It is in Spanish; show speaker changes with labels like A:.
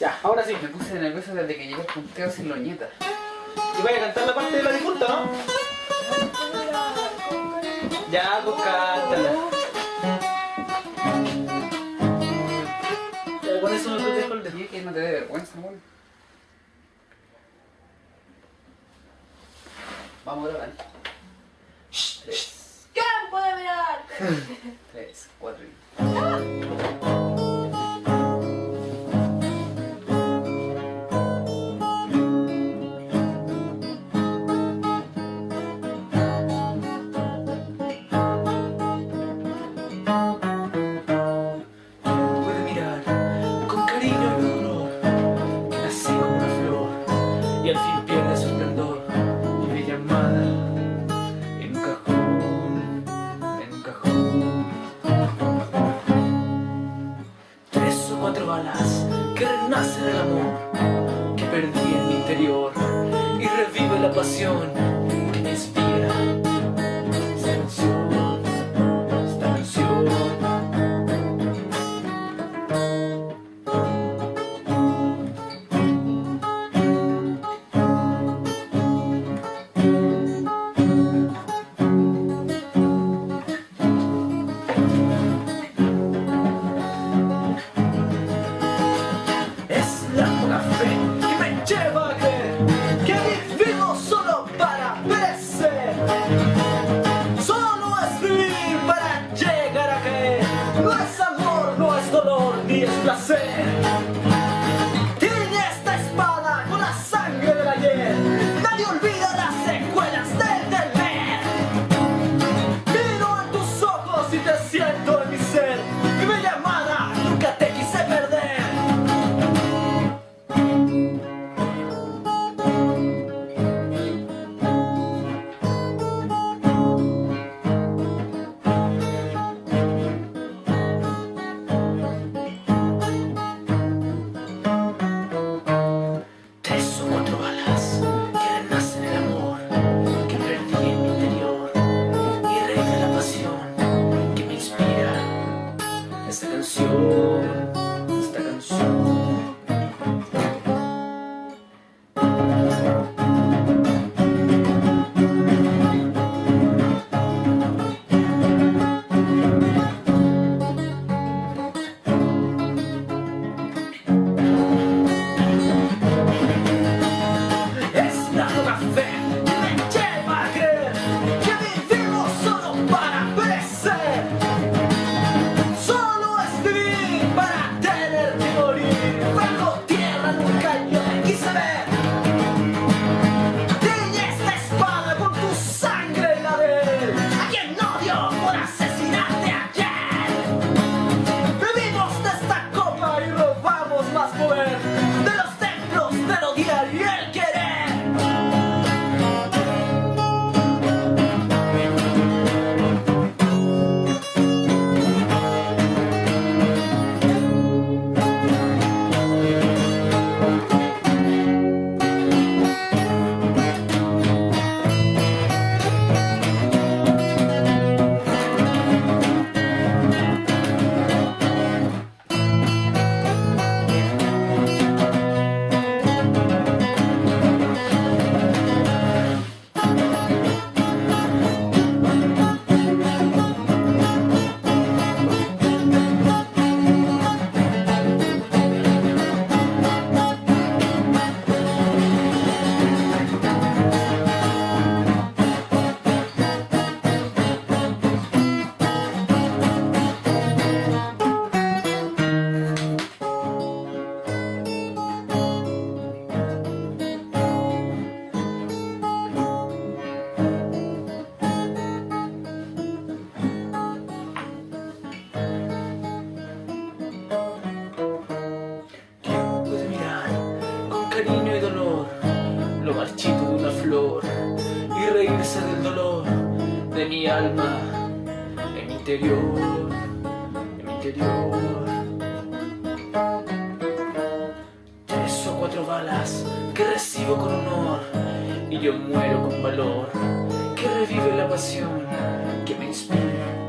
A: Ya, ahora sí.
B: Me puse nervioso desde que llegué al punteo sin loñeta.
A: Y vaya a cantar la parte de la difunta, ¿no? Ya, pues cántala. Ya, con eso no te dejo el.
B: Sí, que no te dé vergüenza, weón. Vamos a grabar. Tres,
C: ¿Quién puede mirar?
B: tres, cuatro y...
A: y al fin pierde su esplendor y me llamada en un cajón, en un cajón. Tres o cuatro balas que renacen el amor que perdí en mi interior y revive la pasión desce mi alma en mi interior, en mi interior? Tres o cuatro balas que recibo con honor y yo muero con valor que revive la pasión que me inspira.